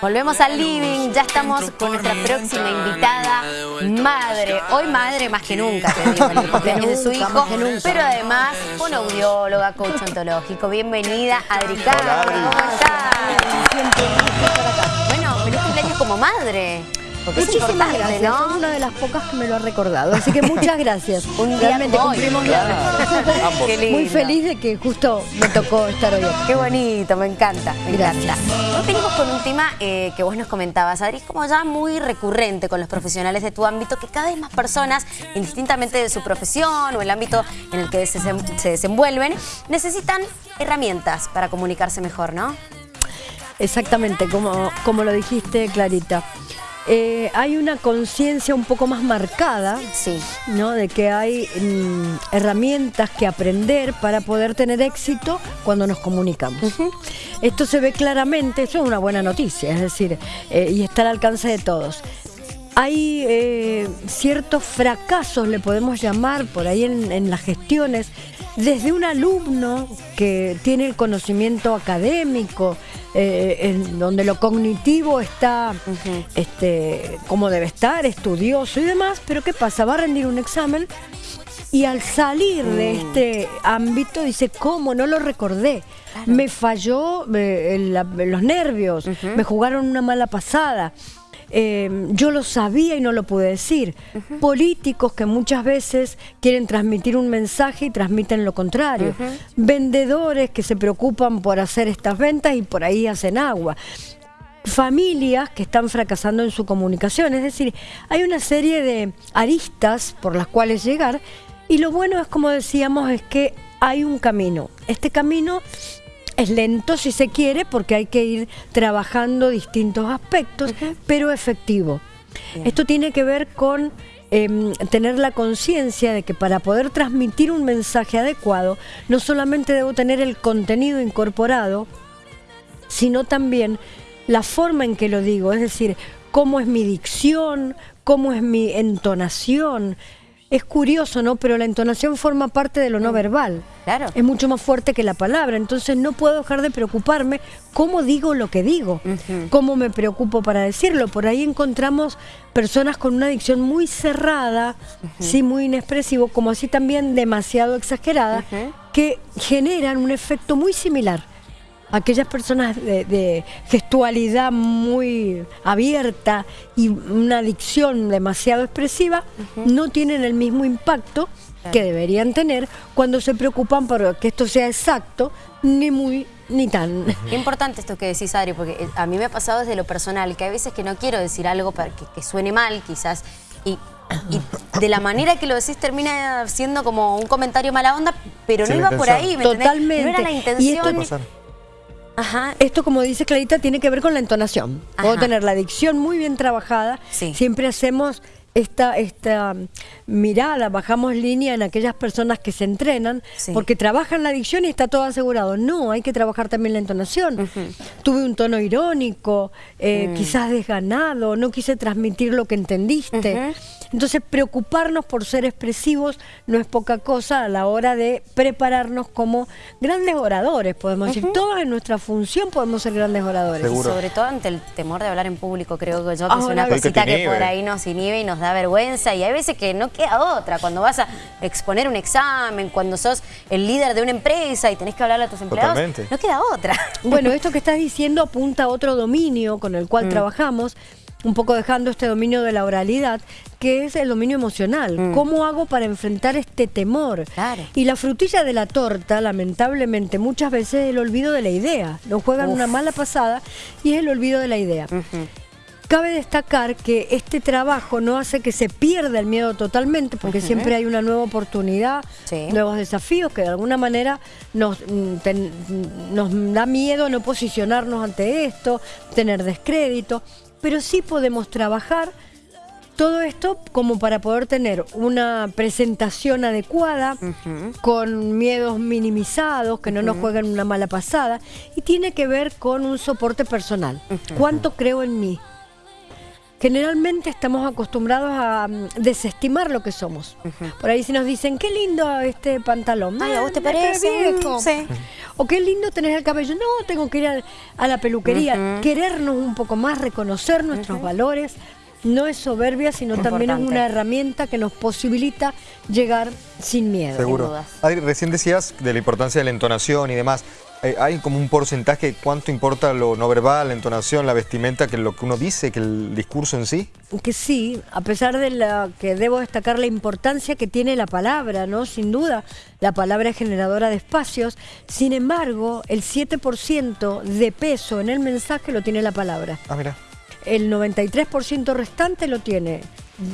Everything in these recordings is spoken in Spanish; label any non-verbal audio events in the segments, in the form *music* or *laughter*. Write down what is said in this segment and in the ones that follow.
Volvemos al living, ya estamos con nuestra próxima invitada, madre. Hoy madre más que nunca, te digo, el *laughs* cumpleaños de su hijo, pero además audióloga, coach ontológico. Bienvenida, Adri ¿cómo estás? Bueno, feliz cumpleaños como madre. Muchísimas gracias, ¿no? una de las pocas que me lo ha recordado, así que muchas gracias. *laughs* Un Realmente cumplimos *laughs* Muy feliz de que justo me tocó estar hoy Qué bonito, me encanta, me gracias. Hoy venimos con un tema eh, que vos nos comentabas, Adri, como ya muy recurrente con los profesionales de tu ámbito, que cada vez más personas, indistintamente de su profesión o el ámbito en el que se, se desenvuelven, necesitan herramientas para comunicarse mejor, ¿no? Exactamente, como, como lo dijiste, Clarita. Eh, hay una conciencia un poco más marcada, sí. ¿no? De que hay mm, herramientas que aprender para poder tener éxito cuando nos comunicamos. Esto se ve claramente, eso es una buena noticia, es decir, eh, y está al alcance de todos. Hay eh, ciertos fracasos, le podemos llamar, por ahí en las gestiones, desde un alumno que tiene el conocimiento académico, eh, en donde lo cognitivo está este, como debe estar, estudioso y demás, pero ¿qué pasa? Va a rendir un examen y al salir de mm. este ámbito dice, ¿cómo? No lo recordé. Me falló eh, los nervios, me jugaron una mala pasada. Em, yo lo sabía y no lo pude decir. Políticos que muchas veces quieren transmitir un mensaje y transmiten lo contrario. Vendedores que se preocupan por hacer estas ventas y por ahí hacen agua familias que están fracasando en su comunicación. Es decir, hay una serie de aristas por las cuales llegar y lo bueno es, como decíamos, es que hay un camino. Este camino es lento si se quiere porque hay que ir trabajando distintos aspectos, pero efectivo. Esto tiene que ver con em, tener la conciencia de que para poder transmitir un mensaje adecuado, no solamente debo tener el contenido incorporado, sino también la forma en que lo digo, es decir, cómo es mi dicción, cómo es mi entonación, es curioso, ¿no? Pero la entonación forma parte de lo no verbal. Claro. Es mucho más fuerte que la palabra. Entonces no puedo dejar de preocuparme cómo digo lo que digo, cómo me preocupo para decirlo. Por ahí encontramos personas con una dicción muy cerrada, sí, muy inexpresivo, como así también demasiado exagerada, que generan un efecto muy similar aquellas personas de, gestualidad muy abierta y una dicción demasiado expresiva no tienen el mismo impacto que deberían tener cuando se preocupan por que esto sea exacto, ni muy ni tan. Qué importante esto que decís, Adri, porque eh, a mí me ha pasado desde lo personal, que a veces que no quiero decir algo para que, suene mal, quizás, y de la manera que lo decís termina siendo como un comentario mala onda, pero no iba por ahí, ¿me Totalmente. No era la intención. Esto, como dice Clarita, tiene que ver con la entonación. Puedo tener la dicción muy bien trabajada. Siempre hacemos esta, esta mirada, bajamos línea en aquellas personas que se entrenan, porque trabajan la dicción y está todo asegurado. No, hay que trabajar también la entonación. Tuve un tono irónico, eh, mm. quizás desganado, no quise transmitir lo que entendiste. Entonces, preocuparnos por ser expresivos no es poca cosa a la hora de prepararnos como grandes oradores, podemos decir. Todos en nuestra función podemos ser grandes oradores. sobre todo ante el temor de hablar en público, creo que yo, que es una cosita que, por ahí nos inhibe y nos da vergüenza. Y hay veces que no queda otra. Cuando vas a exponer un examen, cuando sos el líder de una empresa y tenés que hablarle a tus empleados, no queda otra. Bueno, *laughs* esto que estás diciendo apunta a otro dominio con el cual mm. trabajamos, un poco dejando este dominio de la oralidad, que es el dominio emocional. Mm. ¿Cómo hago para enfrentar este temor? Y la frutilla de la torta, lamentablemente, muchas veces es el olvido de la idea. Nos juegan una mala pasada y es el olvido de la idea. Cabe destacar que este trabajo no hace que se pierda el miedo totalmente, porque siempre hay una nueva oportunidad, nuevos desafíos que de alguna manera nos, mm, nos da miedo no posicionarnos ante esto, tener descrédito pero sí podemos trabajar todo esto como para poder tener una presentación adecuada, con miedos minimizados, que no nos jueguen una mala pasada, y tiene que ver con un soporte personal. ¿Cuánto creo en mí? Generalmente estamos acostumbrados a mm, desestimar lo que somos. Por ahí si nos dicen, qué lindo este pantalón. Ay, ¿a vos te parece? Viejo. Sí. O qué lindo tenés el cabello. No, tengo que ir a, la peluquería. Querernos un poco más, reconocer nuestros valores. No es soberbia, sino también es una herramienta que nos posibilita llegar sin miedo. Seguro. Adri, recién decías de la importancia de la entonación y demás. Eh, hay como un porcentaje, ¿cuánto importa lo no verbal, la entonación, la vestimenta, que lo que uno dice, que el discurso en sí? Que sí, a pesar de la que debo destacar la importancia que tiene la palabra, ¿no? Sin duda, la palabra es generadora de espacios, sin embargo, el 7% de peso en el mensaje lo tiene la palabra. Ah, mira. El 93% restante lo tiene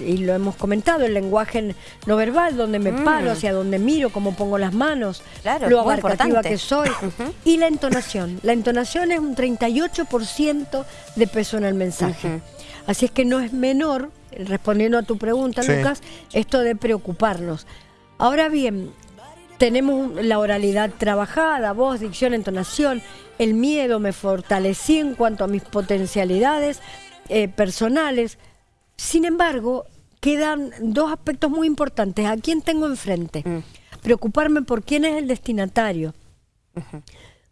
y lo hemos comentado, el lenguaje no verbal, donde me mm. paro, hacia donde miro, cómo pongo las manos, lo abarcativa que soy, *laughs* y la entonación. La entonación es un 38% de peso en el mensaje. Así es que no es menor, respondiendo a tu pregunta, Lucas, esto de preocuparnos. Ahora bien, tenemos la oralidad trabajada, voz, dicción, entonación, el miedo me fortalecí en cuanto a mis potencialidades eh, personales, sin embargo, quedan dos aspectos muy importantes. ¿A quién tengo enfrente? Mm. Preocuparme por quién es el destinatario.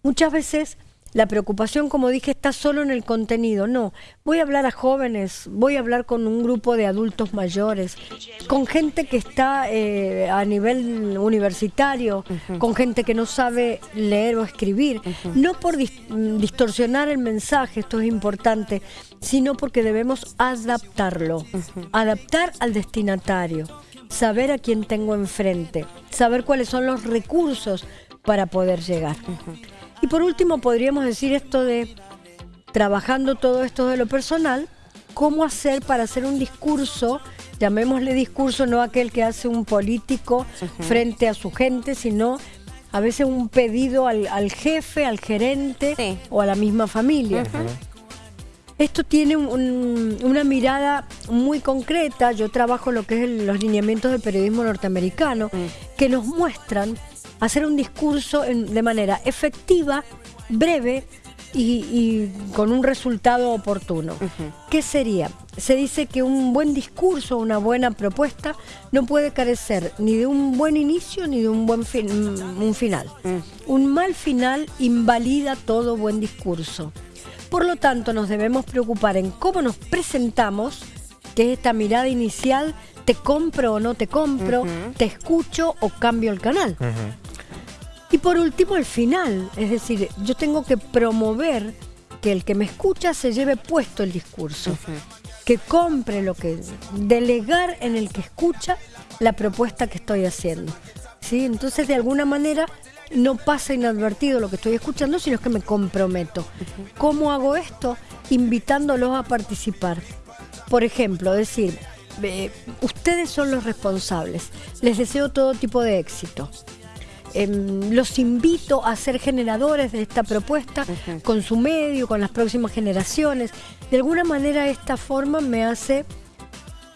Muchas veces la preocupación, como dije, está solo en el contenido. No, voy a hablar a jóvenes, voy a hablar con un grupo de adultos mayores, con gente que está eh, a nivel universitario, con gente que no sabe leer o escribir. No por distorsionar el mensaje, esto es importante, sino porque debemos adaptarlo, adaptar al destinatario, saber a quién tengo enfrente, saber cuáles son los recursos para poder llegar. Y por último, podríamos decir esto de, trabajando todo esto de lo personal, cómo hacer para hacer un discurso, llamémosle discurso, no aquel que hace un político frente a su gente, sino a veces un pedido al, jefe, al gerente o a la misma familia. Esto tiene una mirada muy concreta, yo trabajo lo que es los lineamientos del periodismo norteamericano, mm. que nos muestran hacer un discurso de manera efectiva, breve y, con un resultado oportuno. ¿Qué sería? Se dice que un buen discurso, una buena propuesta, no puede carecer ni de un buen inicio ni de un buen un final. Mm. Un mal final invalida todo buen discurso. Por lo tanto, nos debemos preocupar en cómo nos presentamos, que es esta mirada inicial, te compro o no te compro, te escucho o cambio el canal. Y por último, el final. Es decir, yo tengo que promover que el que me escucha se lleve puesto el discurso. Que compre lo que... Delegar en el que escucha la propuesta que estoy haciendo. ¿sí? Entonces, de alguna manera, no pasa inadvertido lo que estoy escuchando, sino que me comprometo. ¿Cómo hago esto? Invitándolos a participar. Por ejemplo, decir, ustedes son los responsables. Les deseo todo tipo de éxito. Em, los invito a ser generadores de esta propuesta con su medio, con las próximas generaciones. De alguna manera esta forma me hace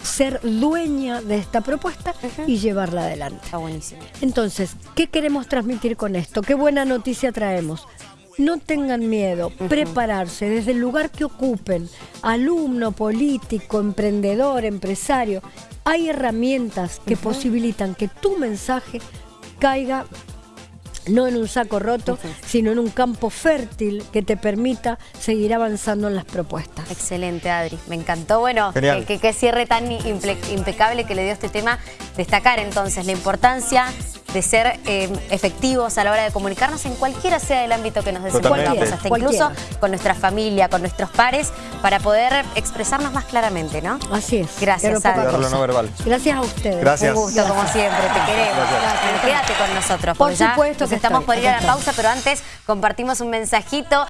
ser dueña de esta propuesta y llevarla adelante. Está buenísimo. Entonces, ¿qué queremos transmitir con esto? ¿Qué buena noticia traemos? No tengan miedo, prepararse desde el lugar que ocupen, alumno, político, emprendedor, empresario. Hay herramientas que posibilitan que tu mensaje caiga no en un saco roto, sino en un campo fértil que te permita seguir avanzando en las propuestas. Excelente, Adri. Me encantó. Bueno, que, que, cierre tan impecable que le dio este tema. Destacar entonces la importancia de ser eh, efectivos a la hora de comunicarnos en cualquiera sea el ámbito que nos desenvolvamos, hasta incluso con nuestra familia, con nuestros pares, para poder expresarnos más claramente, ¿no? Así es. Gracias, Adri. No verbal. Gracias a ustedes. Gracias. Un gusto, como siempre, te queremos. Quédate con nosotros. Por supuesto estamos por ir a la pausa, pero antes compartimos un mensajito.